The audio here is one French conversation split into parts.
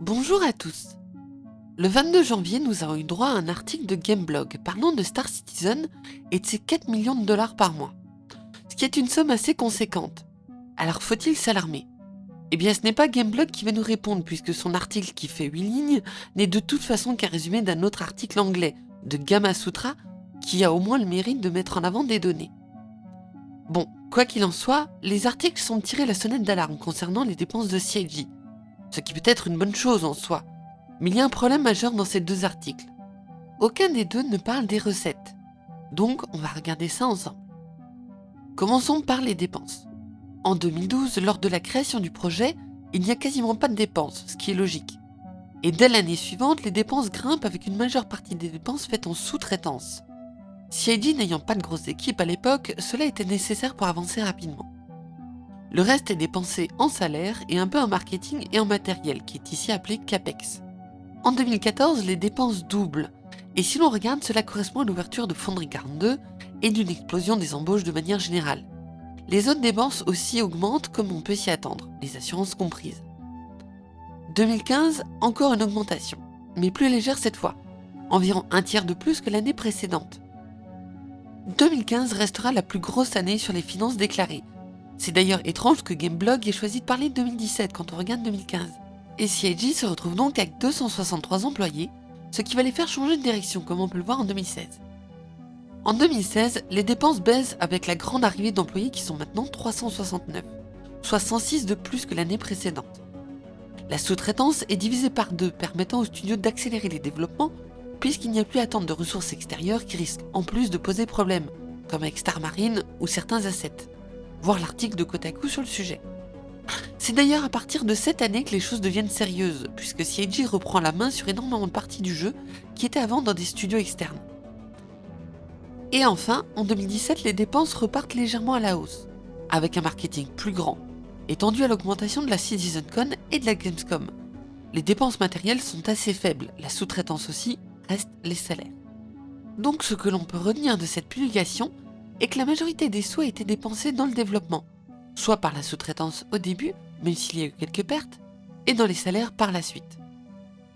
Bonjour à tous Le 22 janvier, nous avons eu droit à un article de Gameblog parlant de Star Citizen et de ses 4 millions de dollars par mois, ce qui est une somme assez conséquente. Alors faut-il s'alarmer? Eh bien ce n'est pas Gameblog qui va nous répondre puisque son article qui fait 8 lignes n'est de toute façon qu'un résumé d'un autre article anglais, de Gamma Sutra, qui a au moins le mérite de mettre en avant des données. Bon, quoi qu'il en soit, les articles sont tirés la sonnette d'alarme concernant les dépenses de CIG, ce qui peut être une bonne chose en soi. Mais il y a un problème majeur dans ces deux articles. Aucun des deux ne parle des recettes. Donc, on va regarder ça ensemble. Commençons par les dépenses. En 2012, lors de la création du projet, il n'y a quasiment pas de dépenses, ce qui est logique. Et dès l'année suivante, les dépenses grimpent avec une majeure partie des dépenses faites en sous-traitance. CID n'ayant pas de grosse équipe à l'époque, cela était nécessaire pour avancer rapidement. Le reste est dépensé en salaire et un peu en marketing et en matériel, qui est ici appelé CAPEX. En 2014, les dépenses doublent, et si l'on regarde, cela correspond à l'ouverture de Fonderie 42 et d'une explosion des embauches de manière générale. Les autres dépenses aussi augmentent comme on peut s'y attendre, les assurances comprises. 2015, encore une augmentation, mais plus légère cette fois, environ un tiers de plus que l'année précédente. 2015 restera la plus grosse année sur les finances déclarées. C'est d'ailleurs étrange que Gameblog ait choisi de parler de 2017 quand on regarde 2015. Et CIG se retrouve donc avec 263 employés, ce qui va les faire changer de direction comme on peut le voir en 2016. En 2016, les dépenses baissent avec la grande arrivée d'employés qui sont maintenant 369, soit 106 de plus que l'année précédente. La sous-traitance est divisée par deux, permettant aux studios d'accélérer les développements puisqu'il n'y a plus à attendre de ressources extérieures qui risquent en plus de poser problème, comme avec Star Marine ou certains assets. Voir l'article de Kotaku sur le sujet. C'est d'ailleurs à partir de cette année que les choses deviennent sérieuses, puisque CIG reprend la main sur énormément de parties du jeu qui étaient avant dans des studios externes. Et enfin, en 2017, les dépenses repartent légèrement à la hausse, avec un marketing plus grand, étendu à l'augmentation de la CitizenCon et de la Gamescom. Les dépenses matérielles sont assez faibles, la sous-traitance aussi, restent les salaires. Donc ce que l'on peut retenir de cette publication est que la majorité des sous a été dépensée dans le développement, soit par la sous-traitance au début, même s'il y a eu quelques pertes, et dans les salaires par la suite.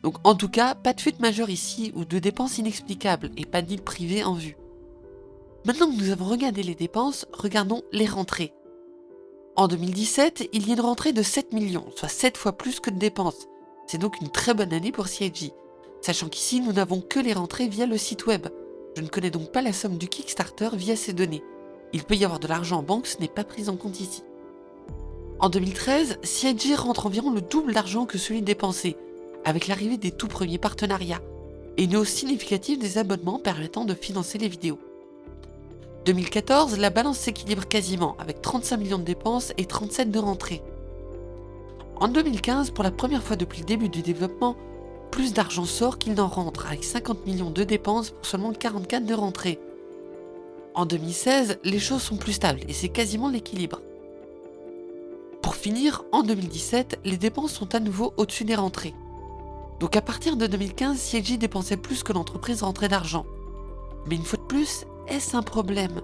Donc en tout cas, pas de fuite majeure ici ou de dépenses inexplicables et pas d'île privée en vue. Maintenant que nous avons regardé les dépenses, regardons les rentrées. En 2017, il y a une rentrée de 7 millions, soit 7 fois plus que de dépenses. C'est donc une très bonne année pour CIG sachant qu'ici nous n'avons que les rentrées via le site web. Je ne connais donc pas la somme du Kickstarter via ces données. Il peut y avoir de l'argent en banque, ce n'est pas pris en compte ici. En 2013, CIG rentre environ le double d'argent que celui dépensé, avec l'arrivée des tout premiers partenariats, et une hausse significative des abonnements permettant de financer les vidéos. 2014, la balance s'équilibre quasiment, avec 35 millions de dépenses et 37 de rentrées. En 2015, pour la première fois depuis le début du développement, plus d'argent sort qu'il n'en rentre, avec 50 millions de dépenses pour seulement 44 de rentrées. En 2016, les choses sont plus stables et c'est quasiment l'équilibre. Pour finir, en 2017, les dépenses sont à nouveau au-dessus des rentrées. Donc à partir de 2015, CIG dépensait plus que l'entreprise rentrait d'argent. Mais une fois de plus, est-ce un problème?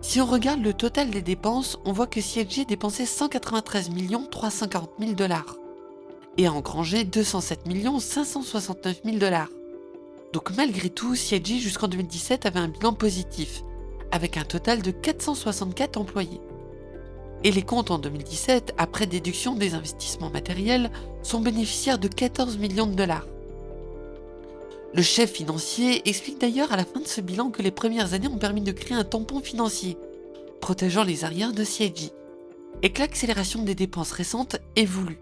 Si on regarde le total des dépenses, on voit que CIG dépensait 193 340 000 dollars et a engrangé 207 569 000 dollars. Donc malgré tout, CIG jusqu'en 2017 avait un bilan positif, avec un total de 464 employés. Et les comptes en 2017, après déduction des investissements matériels, sont bénéficiaires de 14 millions de dollars. Le chef financier explique d'ailleurs à la fin de ce bilan que les premières années ont permis de créer un tampon financier, protégeant les arrières de CIG, et que l'accélération des dépenses récentes est voulue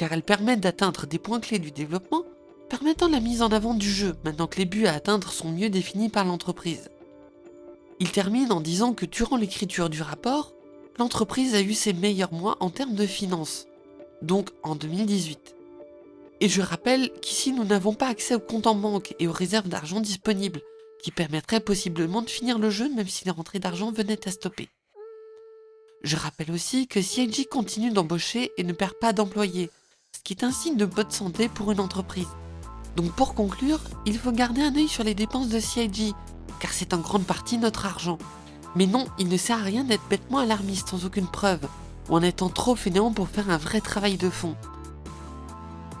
car elles permettent d'atteindre des points clés du développement, permettant la mise en avant du jeu maintenant que les buts à atteindre sont mieux définis par l'entreprise. Il termine en disant que durant l'écriture du rapport, l'entreprise a eu ses meilleurs mois en termes de finances, donc en 2018. Et je rappelle qu'ici nous n'avons pas accès aux comptes en banque et aux réserves d'argent disponibles, qui permettraient possiblement de finir le jeu même si les rentrées d'argent venaient à stopper. Je rappelle aussi que CIG continue d'embaucher et ne perd pas d'employés, ce qui est un signe de bonne santé pour une entreprise. Donc pour conclure, il faut garder un œil sur les dépenses de CIG, car c'est en grande partie notre argent. Mais non, il ne sert à rien d'être bêtement alarmiste sans aucune preuve, ou en étant trop fainéant pour faire un vrai travail de fond.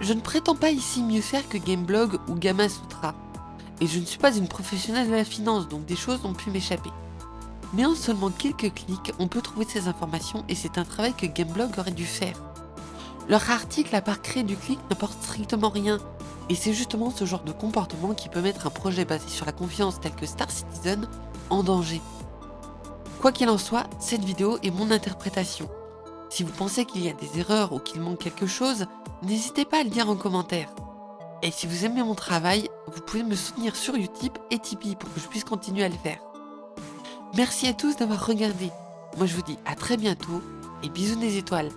Je ne prétends pas ici mieux faire que Gameblog ou Gamma Sutra, et je ne suis pas une professionnelle de la finance, donc des choses ont pu m'échapper. Mais en seulement quelques clics, on peut trouver ces informations et c'est un travail que Gameblog aurait dû faire. Leur article à part créer du clic n'apporte strictement rien, et c'est justement ce genre de comportement qui peut mettre un projet basé sur la confiance tel que Star Citizen en danger. Quoi qu'il en soit, cette vidéo est mon interprétation. Si vous pensez qu'il y a des erreurs ou qu'il manque quelque chose, n'hésitez pas à le dire en commentaire. Et si vous aimez mon travail, vous pouvez me soutenir sur Utip et Tipeee pour que je puisse continuer à le faire. Merci à tous d'avoir regardé. Moi je vous dis à très bientôt et bisous des étoiles.